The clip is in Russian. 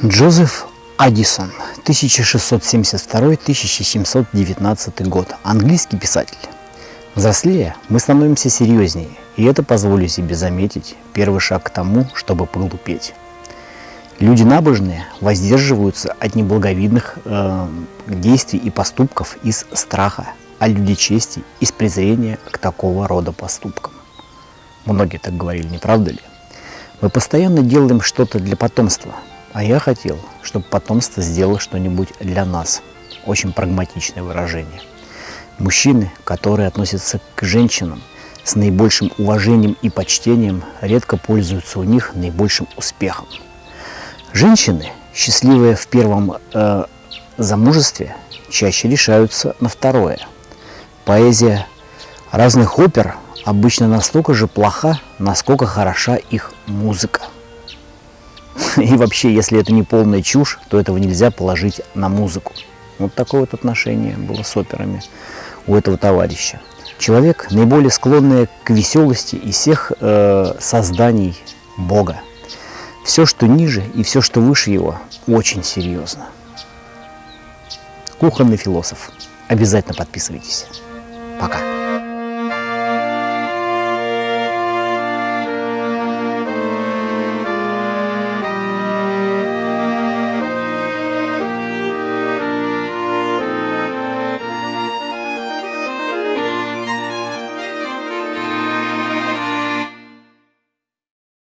Джозеф Аддисон, 1672-1719 год, английский писатель. Взрослея, мы становимся серьезнее, и это, позволю себе заметить, первый шаг к тому, чтобы поглупеть. Люди набожные воздерживаются от неблаговидных э, действий и поступков из страха, а люди чести из презрения к такого рода поступкам. Многие так говорили, не правда ли? Мы постоянно делаем что-то для потомства, а я хотел, чтобы потомство сделало что-нибудь для нас. Очень прагматичное выражение. Мужчины, которые относятся к женщинам с наибольшим уважением и почтением, редко пользуются у них наибольшим успехом. Женщины, счастливые в первом э, замужестве, чаще решаются на второе. Поэзия разных опер обычно настолько же плоха, насколько хороша их музыка. И вообще, если это не полная чушь, то этого нельзя положить на музыку. Вот такое вот отношение было с операми у этого товарища. Человек, наиболее склонный к веселости из всех э, созданий Бога. Все, что ниже и все, что выше его, очень серьезно. Кухонный философ. Обязательно подписывайтесь. Пока.